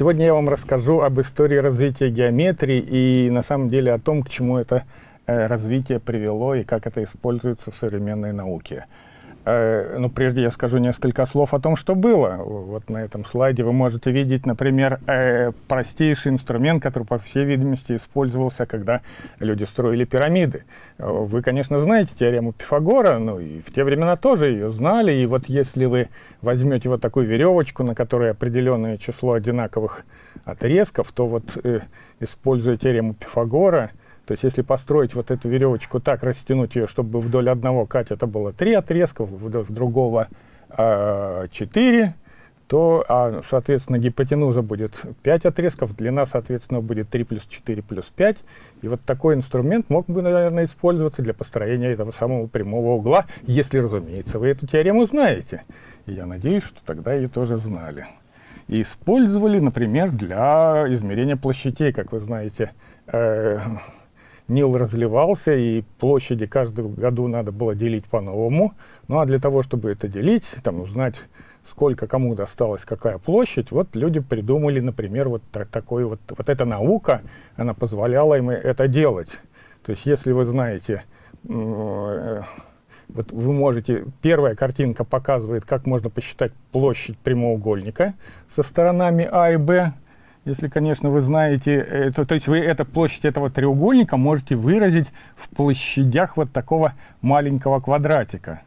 Сегодня я вам расскажу об истории развития геометрии и на самом деле о том, к чему это э, развитие привело и как это используется в современной науке. Э, но прежде я скажу несколько слов о том, что было. Вот на этом слайде вы можете видеть, например, э, простейший инструмент, который, по всей видимости, использовался, когда люди строили пирамиды. Вы, конечно, знаете теорему Пифагора, ну и в те времена тоже ее знали. И вот если вы возьмете вот такую веревочку, на которой определенное число одинаковых отрезков, то вот, э, используя теорему Пифагора, то есть если построить вот эту веревочку так, растянуть ее, чтобы вдоль одного кать это было 3 отрезка, вдоль другого э, 4, то, а, соответственно, гипотенуза будет 5 отрезков, длина, соответственно, будет 3 плюс 4 плюс 5. И вот такой инструмент мог бы, наверное, использоваться для построения этого самого прямого угла, если, разумеется, вы эту теорему знаете. И я надеюсь, что тогда ее тоже знали. И использовали, например, для измерения площадей, как вы знаете, э, Нил разливался, и площади каждого году надо было делить по-новому. Ну а для того, чтобы это делить, там узнать, сколько кому досталась какая площадь, вот люди придумали, например, вот так, такой вот, вот эта наука, она позволяла им это делать. То есть если вы знаете, э, вот вы можете, первая картинка показывает, как можно посчитать площадь прямоугольника со сторонами А и Б, если, конечно, вы знаете, э, то, то есть вы эту площадь этого треугольника можете выразить в площадях вот такого маленького квадратика.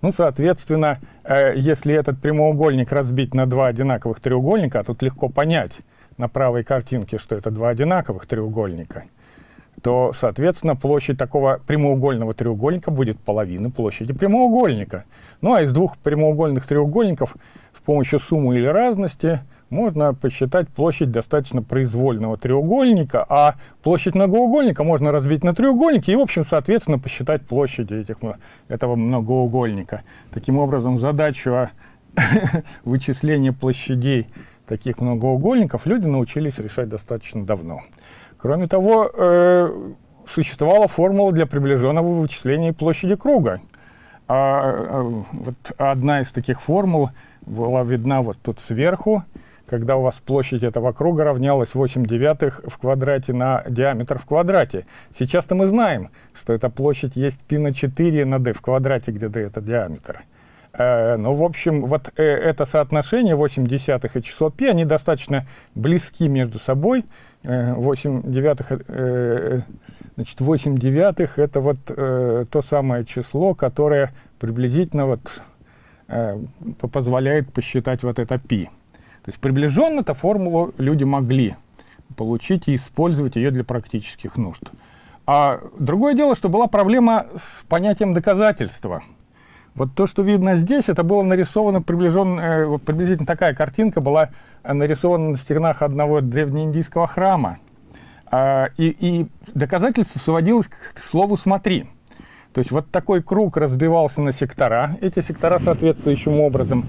Ну, соответственно, э, если этот прямоугольник разбить на два одинаковых треугольника, а тут легко понять на правой картинке, что это два одинаковых треугольника, то, соответственно, площадь такого прямоугольного треугольника будет половина площади прямоугольника. Ну, а из двух прямоугольных треугольников с помощью суммы или разности – можно посчитать площадь достаточно произвольного треугольника, а площадь многоугольника можно разбить на треугольники и, в общем, соответственно, посчитать площади этих, этого многоугольника. Таким образом, задачу вычисления площадей таких многоугольников люди научились решать достаточно давно. Кроме того, э, существовала формула для приближенного вычисления площади круга. А, а, вот одна из таких формул была видна вот тут сверху когда у вас площадь этого круга равнялась 8 девятых в квадрате на диаметр в квадрате. Сейчас-то мы знаем, что эта площадь есть π на 4 на d в квадрате, где d это диаметр. Э, ну, в общем, вот э, это соотношение 8 десятых и число π, они достаточно близки между собой. Э, 8 девятых, э, значит, 8 девятых это вот э, то самое число, которое приблизительно вот э, позволяет посчитать вот это π. То есть приближенно эту формулу люди могли получить и использовать ее для практических нужд. А другое дело, что была проблема с понятием доказательства. Вот то, что видно здесь, это было нарисовано приближенно, э, приблизительно такая картинка была нарисована на стенах одного древнеиндийского храма. А, и, и доказательство сводилось к слову «смотри». То есть вот такой круг разбивался на сектора. Эти сектора соответствующим образом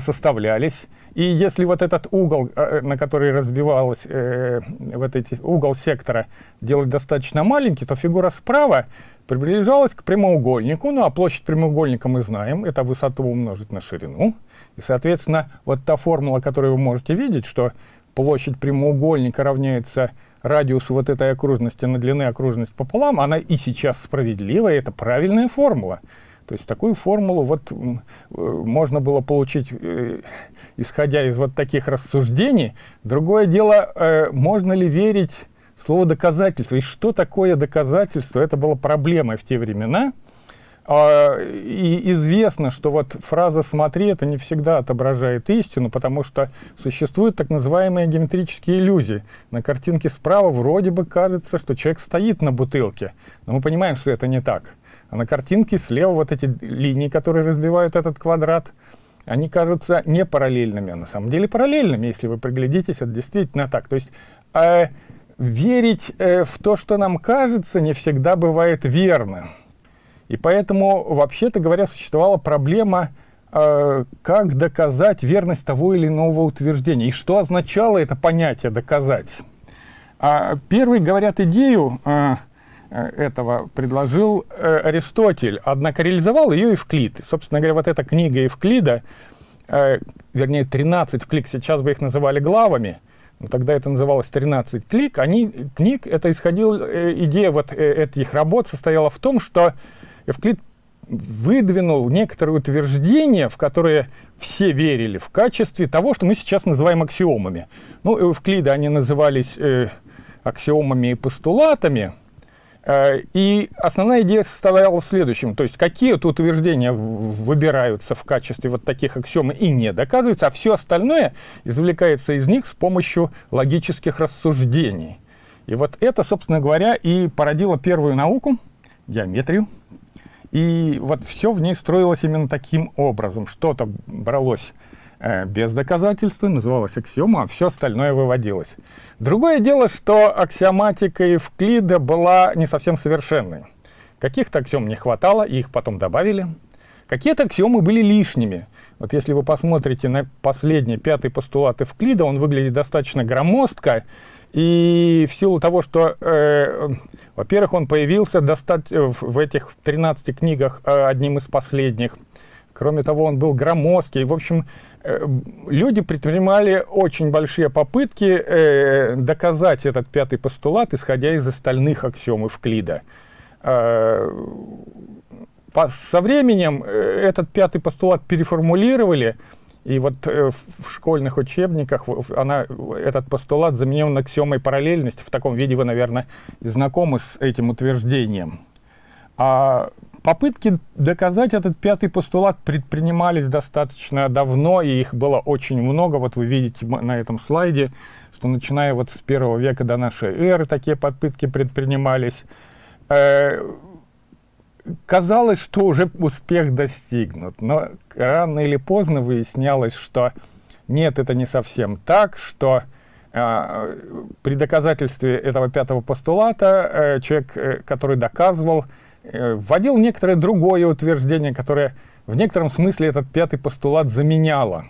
составлялись. И если вот этот угол, э, на который разбивалась э, вот эти, угол сектора, делать достаточно маленький, то фигура справа приближалась к прямоугольнику. Ну а площадь прямоугольника мы знаем, это высоту умножить на ширину. И, соответственно, вот та формула, которую вы можете видеть, что площадь прямоугольника равняется радиусу вот этой окружности на длины окружность пополам, она и сейчас справедливая, это правильная формула. То есть такую формулу вот э, можно было получить, э, исходя из вот таких рассуждений. Другое дело, э, можно ли верить слову доказательство. И что такое доказательство? Это была проблема в те времена. А, и известно, что вот фраза «смотри» это не всегда отображает истину, потому что существуют так называемые геометрические иллюзии. На картинке справа вроде бы кажется, что человек стоит на бутылке, но мы понимаем, что это не так. А на картинке слева вот эти линии, которые разбивают этот квадрат, они кажутся не параллельными, а на самом деле параллельными, если вы приглядитесь, это действительно так. То есть э, верить э, в то, что нам кажется, не всегда бывает верно. И поэтому, вообще-то говоря, существовала проблема, э, как доказать верность того или иного утверждения. И что означало это понятие «доказать». А первый, говорят, идею а, а, этого предложил а, Аристотель, однако реализовал ее Евклид. Собственно говоря, вот эта книга Евклида, а, вернее, 13 клик, сейчас бы их называли главами, но тогда это называлось 13 клик, они, книг, это исходила, э, идея вот э, этих работ состояла в том, что Евклид выдвинул некоторые утверждения, в которые все верили в качестве того, что мы сейчас называем аксиомами. Ну, у Евклида они назывались э, аксиомами и постулатами. Э, и основная идея состояла в следующем. То есть какие-то утверждения выбираются в качестве вот таких аксиом и не доказываются, а все остальное извлекается из них с помощью логических рассуждений. И вот это, собственно говоря, и породило первую науку, геометрию. И вот все в ней строилось именно таким образом. Что-то бралось Э, без доказательства, называлась аксиома, а все остальное выводилось. Другое дело, что аксиоматика Евклида была не совсем совершенной. Каких-то аксиом не хватало, их потом добавили. Какие-то аксиомы были лишними. Вот если вы посмотрите на последний, пятый постулат Евклида, он выглядит достаточно громоздко, и в силу того, что, э, во-первых, он появился достаточно в этих 13 книгах э, одним из последних, кроме того, он был громоздкий, в общем, Э, люди предпринимали очень большие попытки э, доказать этот пятый постулат, исходя из остальных аксиом Евклида. Э, по, со временем э, этот пятый постулат переформулировали, и вот э, в школьных учебниках она, этот постулат заменен аксиомой параллельности. В таком виде вы, наверное, знакомы с этим утверждением. А Попытки доказать этот пятый постулат предпринимались достаточно давно, и их было очень много. Вот вы видите на этом слайде, что начиная вот с первого века до нашей эры такие попытки предпринимались. Э, казалось, что уже успех достигнут, но рано или поздно выяснялось, что нет, это не совсем так, что э, при доказательстве этого пятого постулата э, человек, который доказывал, Э, вводил некоторое другое утверждение, которое в некотором смысле этот пятый постулат заменяло.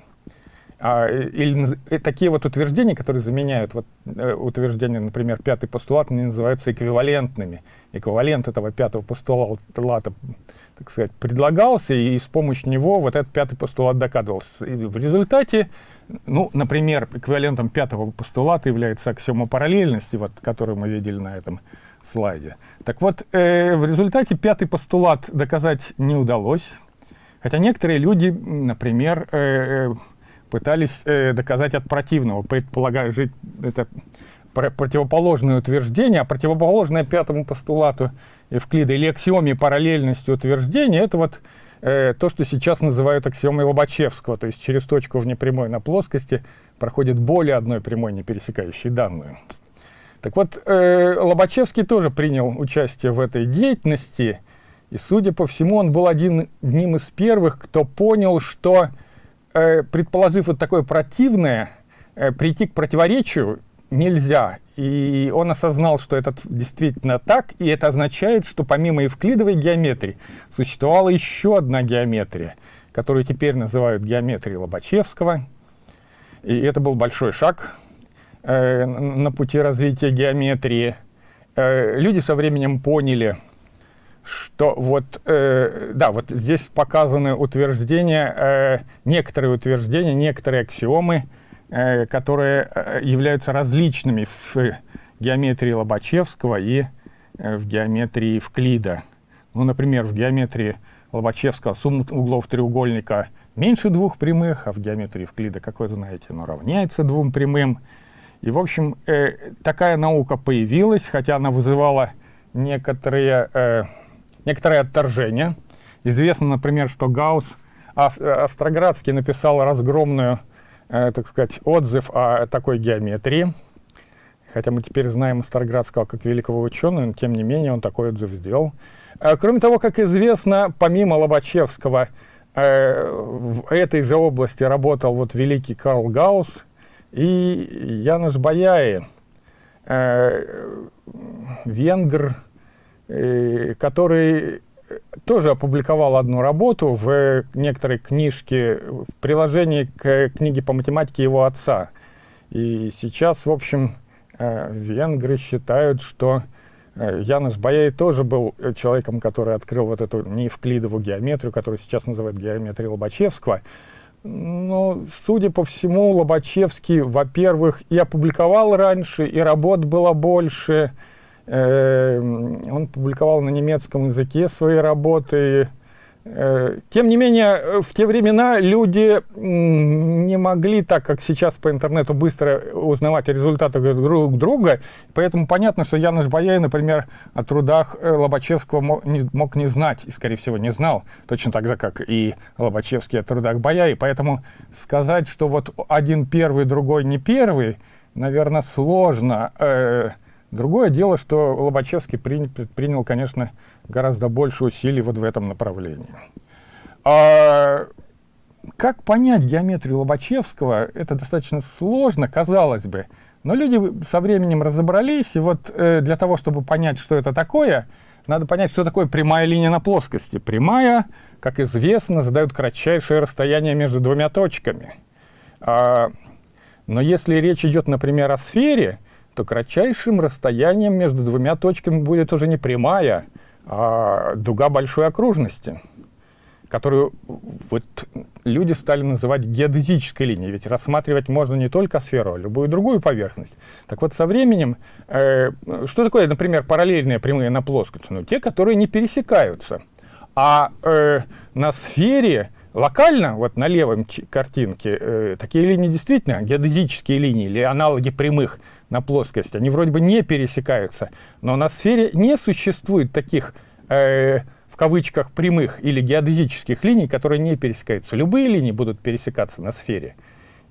А, или э, такие вот утверждения, которые заменяют вот, э, утверждение, например, пятый постулат, они называются эквивалентными. Эквивалент этого пятого постулата, так сказать, предлагался, и с помощью него вот этот пятый постулат доказывался. И в результате, ну, например, эквивалентом пятого постулата является аксиома параллельности, вот, которую мы видели на этом слайде. Так вот, э, в результате пятый постулат доказать не удалось, хотя некоторые люди, например, э, э пытались э, доказать от противного, предполагая жить это противоположное утверждение, а противоположное пятому постулату Евклида или аксиоме параллельности утверждения, это вот э, то, что сейчас называют аксиомой Лобачевского, то есть через точку в непрямой на плоскости проходит более одной прямой, не пересекающей данную. Так вот, э, Лобачевский тоже принял участие в этой деятельности, и, судя по всему, он был один, одним из первых, кто понял, что, предположив вот такое противное, э, прийти к противоречию нельзя. И он осознал, что это действительно так, и это означает, что помимо евклидовой геометрии существовала еще одна геометрия, которую теперь называют геометрией Лобачевского. И это был большой шаг э, на пути развития геометрии, э, люди со временем поняли, что вот, э, да, вот здесь показаны утверждения, э, некоторые утверждения, некоторые аксиомы, э, которые э, являются различными в геометрии Лобачевского и э, в геометрии Евклида. Ну, например, в геометрии Лобачевского сумма углов треугольника меньше двух прямых, а в геометрии Евклида, как вы знаете, оно равняется двум прямым. И, в общем, э, такая наука появилась, хотя она вызывала некоторые, э, некоторое отторжение. Известно, например, что Гаусс, Остроградский написал разгромную, э, так сказать, отзыв о такой геометрии. Хотя мы теперь знаем Остроградского как великого ученого, но тем не менее он такой отзыв сделал. Э, кроме того, как известно, помимо Лобачевского, э, в этой же области работал вот великий Карл Гаусс, и Януш Баяи, э, венгр, э, который тоже опубликовал одну работу в некоторой книжке, в приложении к книге по математике его отца. И сейчас, в общем, э, венгры считают, что э, Янус Баяй тоже был человеком, который открыл вот эту неевклидову геометрию, которую сейчас называют геометрией Лобачевского. Но, судя по всему, Лобачевский, во-первых, и опубликовал раньше, и работ было больше. Э, он публиковал на немецком языке свои работы, Э, тем не менее, э, в те времена люди не могли, так как сейчас по интернету, быстро узнавать результаты друг друга. Поэтому понятно, что Януш Баяй, например, о трудах э, Лобачевского мог не, знать, и, скорее всего, не знал, точно так же, как и Лобачевский о трудах Баяй. Поэтому сказать, что вот один первый, другой не первый, наверное, сложно. Другое дело, что Лобачевский предпринял, конечно, гораздо больше усилий вот в этом направлении. А, как понять геометрию Лобачевского, это достаточно сложно, казалось бы. Но люди со временем разобрались, и вот э, для того, чтобы понять, что это такое, надо понять, что такое прямая линия на плоскости. Прямая, как известно, задает кратчайшее расстояние между двумя точками. А, но если речь идет, например, о сфере, то кратчайшим расстоянием между двумя точками будет уже не прямая, а, дуга большой окружности, которую вот люди стали называть геодезической линией. Ведь рассматривать можно не только сферу, а любую другую поверхность. Так вот, со временем, э, что такое, например, параллельные прямые на плоскости? Ну, те, которые не пересекаются. А э, на сфере локально, вот на левом картинке, э, такие линии действительно геодезические линии или аналоги прямых на плоскости, они вроде бы не пересекаются, но на сфере не существует таких, э, в кавычках, прямых или геодезических линий, которые не пересекаются. Любые линии будут пересекаться на сфере.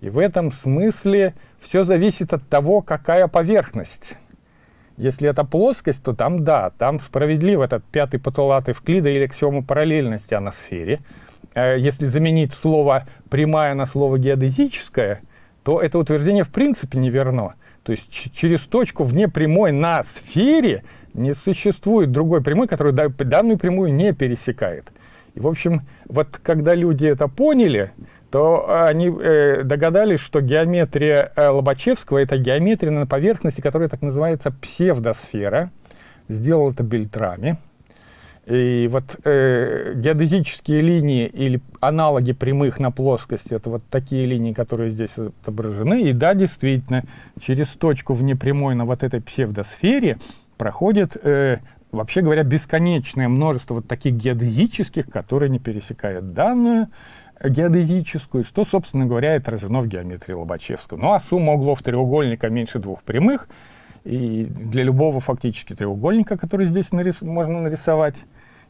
И в этом смысле все зависит от того, какая поверхность. Если это плоскость, то там да, там справедлив этот пятый постулат Эвклида или аксиома параллельности о сфере. Э, если заменить слово «прямая» на слово «геодезическое», то это утверждение в принципе не верно. То есть через точку вне прямой на сфере не существует другой прямой, которая данную прямую не пересекает. И, в общем, вот когда люди это поняли, то они э, догадались, что геометрия э, Лобачевского — это геометрия на поверхности, которая так называется псевдосфера. Сделал это Бельтрами. И вот э, геодезические линии или аналоги прямых на плоскости, это вот такие линии, которые здесь отображены. И да, действительно, через точку внепрямой на вот этой псевдосфере проходит, э, вообще говоря, бесконечное множество вот таких геодезических, которые не пересекают данную геодезическую, что, собственно говоря, отражено в геометрии Лобачевского. Ну а сумма углов треугольника меньше двух прямых — и для любого фактически треугольника, который здесь нарис можно нарисовать.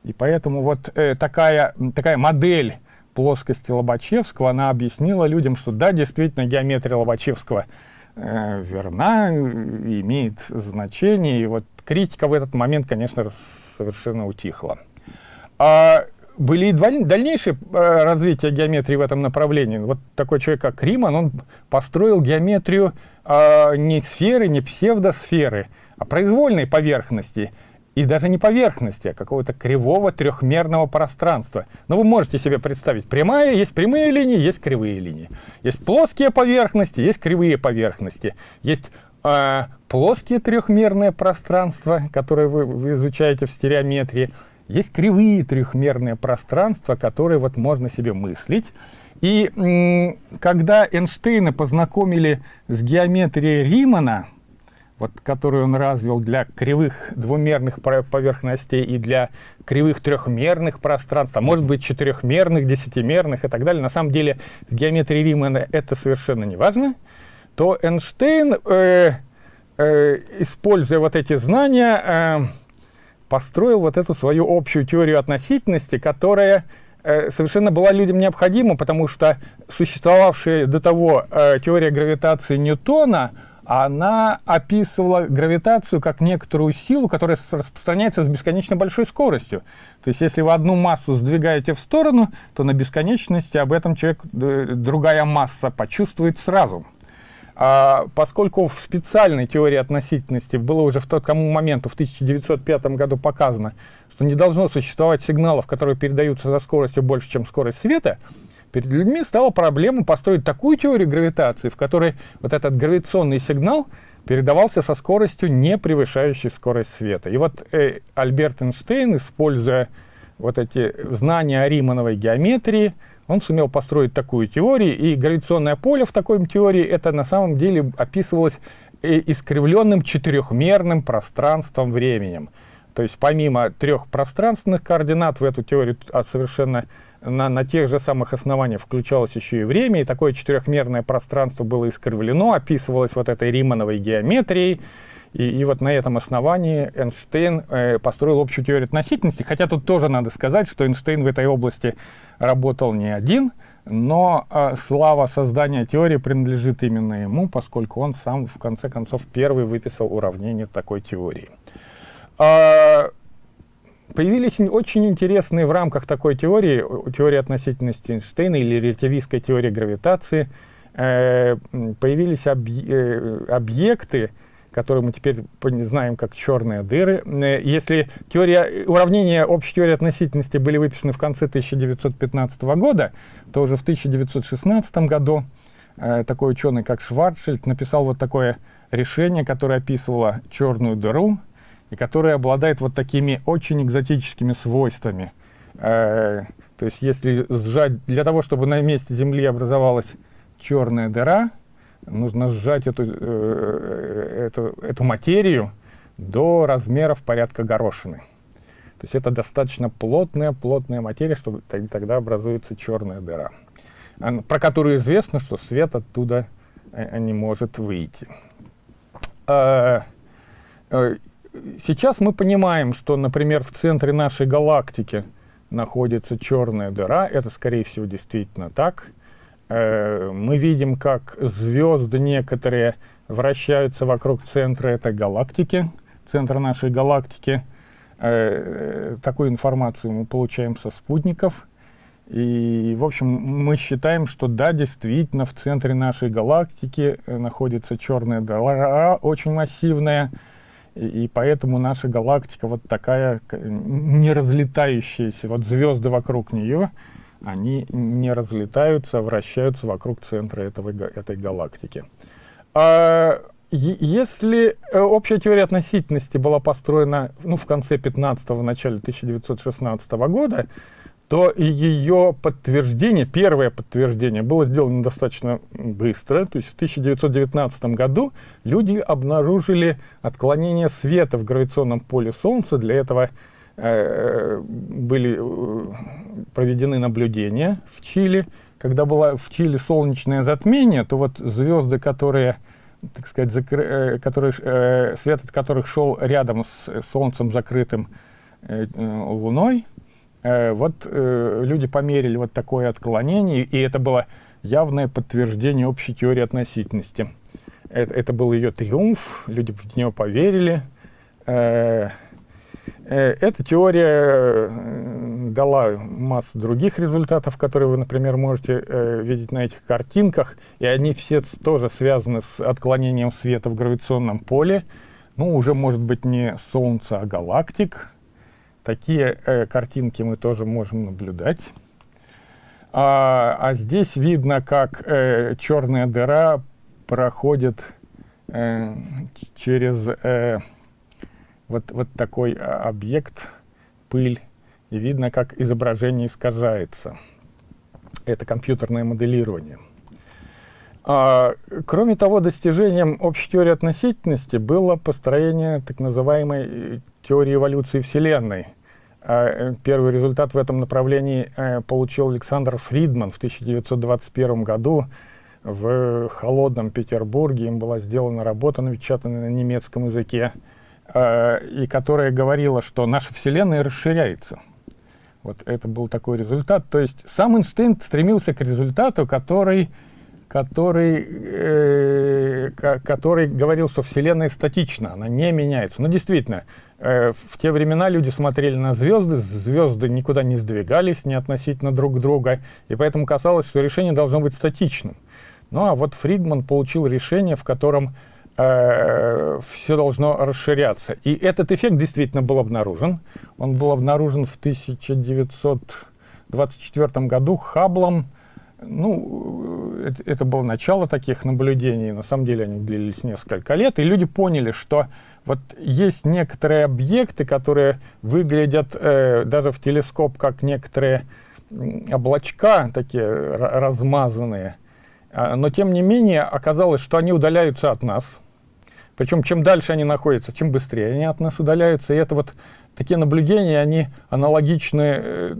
И поэтому вот э, такая, такая модель плоскости Лобачевского, она объяснила людям, что да, действительно, геометрия Лобачевского э, верна, имеет значение, и вот критика в этот момент, конечно, совершенно утихла. А были и дальнейшие э, развития геометрии в этом направлении. Вот такой человек, как Риман, он построил геометрию э, не сферы, не псевдосферы, а произвольной поверхности. И даже не поверхности, а какого-то кривого трехмерного пространства. Но вы можете себе представить, прямая, есть прямые линии, есть кривые линии. Есть плоские поверхности, есть кривые поверхности. Есть э, плоские трехмерные пространства, которые вы, вы изучаете в стереометрии. Есть кривые трехмерные пространства, которые вот можно себе мыслить. И когда Эйнштейна познакомили с геометрией Римана, вот, которую он развил для кривых двумерных поверхностей и для кривых трехмерных пространств, а может быть четырехмерных, десятимерных и так далее, на самом деле в геометрии Римана это совершенно не важно, то Эйнштейн, э, э, используя вот эти знания, э, построил вот эту свою общую теорию относительности, которая э, совершенно была людям необходима, потому что существовавшая до того э, теория гравитации Ньютона, она описывала гравитацию как некоторую силу, которая распространяется с бесконечно большой скоростью. То есть если вы одну массу сдвигаете в сторону, то на бесконечности об этом человек, другая масса почувствует сразу. А, поскольку в специальной теории относительности было уже в тот кому моменту, в 1905 году показано, что не должно существовать сигналов, которые передаются за скоростью больше, чем скорость света, перед людьми стала проблема построить такую теорию гравитации, в которой вот этот гравитационный сигнал передавался со скоростью, не превышающей скорость света. И вот э, Альберт Эйнштейн, используя вот эти знания о Римановой геометрии, он сумел построить такую теорию, и гравитационное поле в такой теории, это на самом деле описывалось э, искривленным четырехмерным пространством-временем. То есть помимо трех пространственных координат в эту теорию а совершенно на, на тех же самых основаниях включалось еще и время, и такое четырехмерное пространство было искривлено, описывалось вот этой Римановой геометрией, и, и вот на этом основании Эйнштейн э, построил общую теорию относительности, хотя тут тоже надо сказать, что Эйнштейн в этой области работал не один, но э, слава создания теории принадлежит именно ему, поскольку он сам, в конце концов, первый выписал уравнение такой теории. Э, появились очень интересные в рамках такой теории, теории относительности Эйнштейна или релятивистской теории гравитации, э, появились э, объекты, которые мы теперь знаем как черные дыры. Э, если теория, уравнения общей теории относительности были выписаны в конце 1915 года, то уже в 1916 году такой ученый, как Шварцшильд, написал вот такое решение, которое описывало черную дыру, и которое обладает вот такими очень экзотическими свойствами. Э, то есть если сжать, для того, чтобы на месте Земли образовалась черная дыра, нужно сжать эту, э, эту, эту материю до размеров порядка горошины. То есть это достаточно плотная, плотная материя, чтобы тогда образуется черная дыра, про которую известно, что свет оттуда э, не может выйти. Сейчас мы понимаем, что, например, в центре нашей галактики находится черная дыра. Это, скорее всего, действительно так. Э, мы видим, как звезды некоторые вращаются вокруг центра этой галактики, центра нашей галактики. Э, такую информацию мы получаем со спутников. И, в общем, мы считаем, что да, действительно, в центре нашей галактики э, находится черная дыра, очень массивная, и, поэтому наша галактика вот такая не разлетающаяся, вот звезды вокруг нее, они не разлетаются, а вращаются вокруг центра этого, этой галактики. А, если э, общая теория относительности была построена ну, в конце 15-го, начале 1916 года, то ее подтверждение, первое подтверждение, было сделано достаточно быстро. То есть в 1919 году люди обнаружили отклонение света в гравитационном поле Солнца. Для этого Э, были э, проведены наблюдения в Чили. Когда было в Чили солнечное затмение, то вот звезды, которые, так сказать, закры... Э, которые, свет от которых шел рядом с Солнцем закрытым Луной, вот люди померили вот такое отклонение, и это было явное подтверждение общей теории относительности. Это, это был ее триумф, люди в нее поверили. Э, эта теория э, дала массу других результатов, которые вы, например, можете э, видеть на этих картинках, и они все тоже связаны с отклонением света в гравитационном поле. Ну, уже, может быть, не Солнца, а галактик. Такие э, картинки мы тоже можем наблюдать. А, а здесь видно, как э, черная дыра проходит э, через... Э, вот, вот такой а, объект, пыль, и видно, как изображение искажается. Это компьютерное моделирование. А, кроме того, достижением общей теории относительности было построение так называемой э, теории эволюции Вселенной. А, э, первый результат в этом направлении а, получил Александр Фридман в 1921 году в холодном Петербурге. Им была сделана работа, напечатанная на немецком языке. Э, и которая говорила, что наша Вселенная расширяется. Вот это был такой результат. То есть сам Эйнштейн стремился к результату, который, который, э, который говорил, что Вселенная статична, она не меняется. Но действительно, э, в те времена люди смотрели на звезды, звезды никуда не сдвигались не относительно друг друга, и поэтому казалось, что решение должно быть статичным. Ну а вот Фридман получил решение, в котором э, все должно расширяться. И этот эффект действительно был обнаружен. Он был обнаружен в 1924 году Хабблом, ну, это, это было начало таких наблюдений, на самом деле они длились несколько лет, и люди поняли, что вот есть некоторые объекты, которые выглядят э, даже в телескоп как некоторые облачка, такие размазанные, а, но тем не менее оказалось, что они удаляются от нас. Причем чем дальше они находятся, чем быстрее они от нас удаляются. И это вот такие наблюдения, они аналогичны э,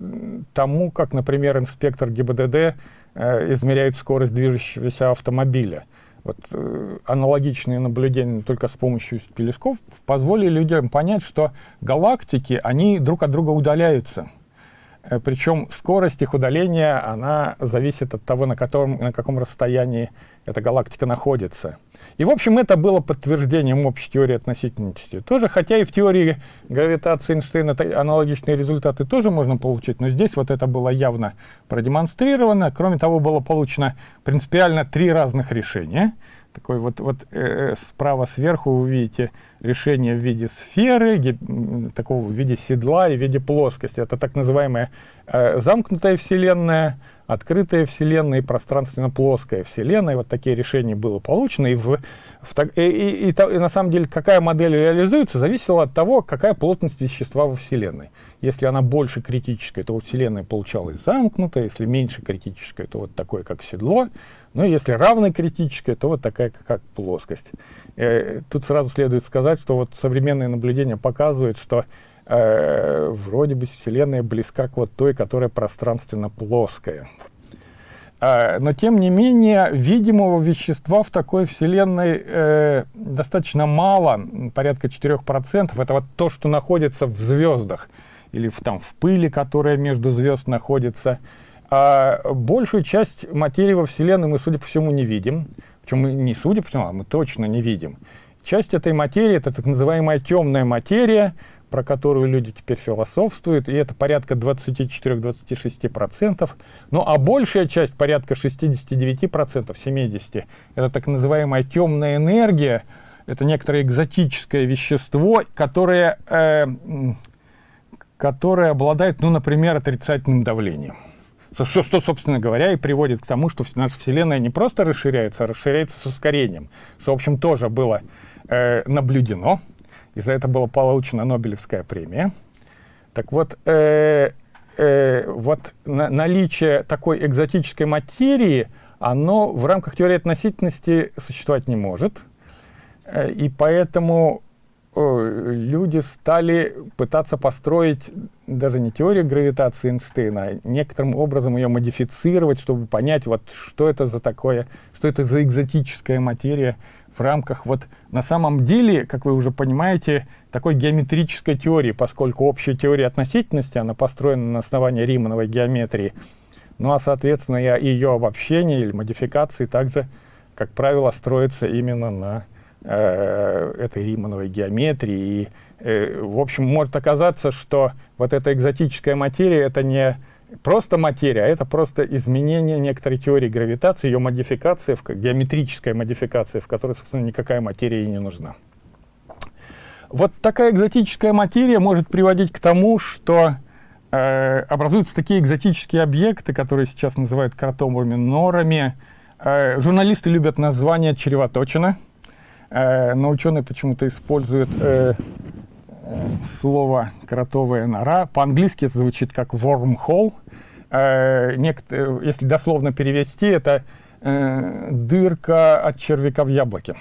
тому, как, например, инспектор ГИБДД э, измеряет скорость движущегося автомобиля. Вот, э, аналогичные наблюдения только с помощью телескопов позволили людям понять, что галактики, они друг от друга удаляются. Э, Причем скорость их удаления, она зависит от того, на, котором, на каком расстоянии эта галактика находится. И, в общем, это было подтверждением общей теории относительности. Тоже, хотя и в теории гравитации Эйнштейна аналогичные результаты тоже можно получить, но здесь вот это было явно продемонстрировано. Кроме того, было получено принципиально три разных решения. Такой вот, вот э, справа сверху вы видите решение в виде сферы, такого в виде седла и в виде плоскости. Это так называемая э, замкнутая Вселенная, открытая Вселенная и пространственно-плоская Вселенная. Вот такие решения было получено. И, в, в, и, и, и, и на самом деле, какая модель реализуется, зависело от того, какая плотность вещества во Вселенной. Если она больше критическая, то Вселенная получалась замкнутая, если меньше критическая, то вот такое, как седло. Ну, если равная критическая, то вот такая, как плоскость. Э, тут сразу следует сказать, что вот современные наблюдения показывают, что э, вроде бы Вселенная близка к вот той, которая пространственно плоская. Э, но тем не менее, видимого вещества в такой Вселенной э, достаточно мало, порядка 4%. Это вот то, что находится в звездах или в, там, в пыли, которая между звезд находится. А большую часть материи во Вселенной мы, судя по всему, не видим. Причем не судя по всему, а мы точно не видим. Часть этой материи — это так называемая темная материя, про которую люди теперь философствуют, и это порядка 24-26%. Ну а большая часть, порядка 69%, 70%, это так называемая темная энергия, это некоторое экзотическое вещество, которое, э, которое обладает, ну, например, отрицательным давлением. Что, что, собственно говоря, и приводит к тому, что наша Вселенная не просто расширяется, а расширяется с ускорением, что, в общем, тоже было э, наблюдено, и за это была получена Нобелевская премия. Так вот, э, э, вот на, наличие такой экзотической материи, оно в рамках теории относительности существовать не может, э, и поэтому люди стали пытаться построить даже не теорию гравитации Эйнштейна, а некоторым образом ее модифицировать, чтобы понять, вот, что это за такое, что это за экзотическая материя в рамках, вот, на самом деле, как вы уже понимаете, такой геометрической теории, поскольку общая теория относительности, она построена на основании Римановой геометрии, ну а, соответственно, ее обобщение или модификации также, как правило, строится именно на Э, этой Римановой геометрии. И, э, в общем, может оказаться, что вот эта экзотическая материя — это не просто материя, а это просто изменение некоторой теории гравитации, ее модификация, геометрическая модификация, в которой, собственно, никакая материя и не нужна. Вот такая экзотическая материя может приводить к тому, что э, образуются такие экзотические объекты, которые сейчас называют кротовыми норами. Э, журналисты любят название «чревоточина». Э, но ученые почему-то используют э, э, слово «кротовая нора». По-английски это звучит как «wormhole». Если дословно перевести, это «дырка от червяка в яблоке».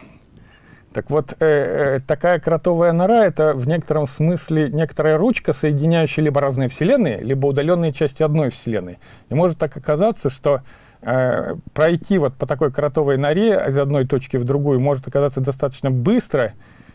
Так вот, такая кротовая нора — это в некотором смысле некоторая ручка, соединяющая либо разные вселенные, либо удаленные части одной вселенной. И может так оказаться, что пройти вот по такой кротовой норе из одной точки в другую может оказаться достаточно быстро,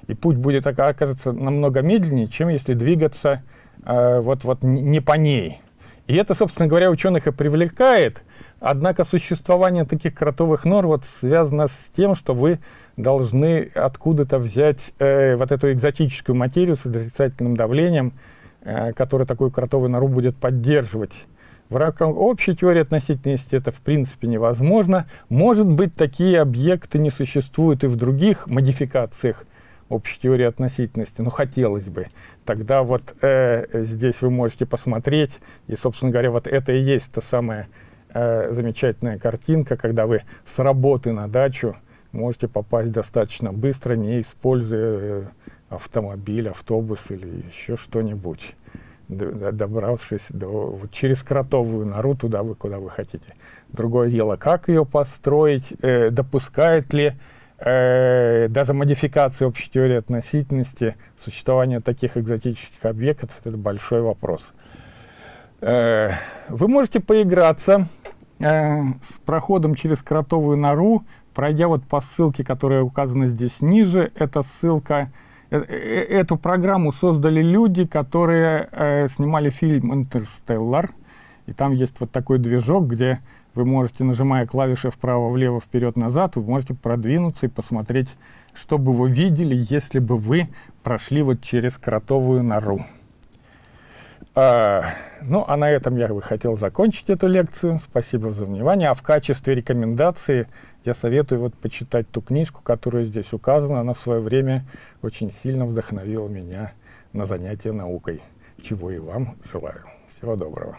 и путь будет оказаться намного медленнее, чем если двигаться э, вот, вот не по ней. И это, собственно говоря, ученых и привлекает. Однако существование таких кротовых нор вот связано с тем, что вы должны откуда-то взять э, вот эту экзотическую материю с отрицательным давлением, э, которая такую кротовую нору будет поддерживать. В рамках общей теории относительности это в принципе невозможно. Может быть, такие объекты не существуют и в других модификациях общей теории относительности, но хотелось бы. Тогда вот э, здесь вы можете посмотреть, и, собственно говоря, вот это и есть та самая э, замечательная картинка, когда вы с работы на дачу можете попасть достаточно быстро, не используя э, автомобиль, автобус или еще что-нибудь, добравшись до, вот, через кротовую нору туда, вы, куда вы хотите. Другое дело, как ее построить, э, допускает ли э, даже модификация общей теории относительности существования таких экзотических объектов, это большой вопрос. Э, вы можете поиграться э, с проходом через кротовую нору, пройдя вот по ссылке, которая указана здесь ниже. Эта ссылка, эту программу создали люди, которые э, снимали фильм «Интерстеллар». И там есть вот такой движок, где вы можете, нажимая клавиши вправо-влево, вперед-назад, вы можете продвинуться и посмотреть, что бы вы видели, если бы вы прошли вот через кротовую нору. А, ну, а на этом я бы хотел закончить эту лекцию. Спасибо за внимание. А в качестве рекомендации я советую вот почитать ту книжку, которая здесь указана. Она в свое время очень сильно вдохновила меня на занятия наукой, чего и вам желаю. Всего доброго.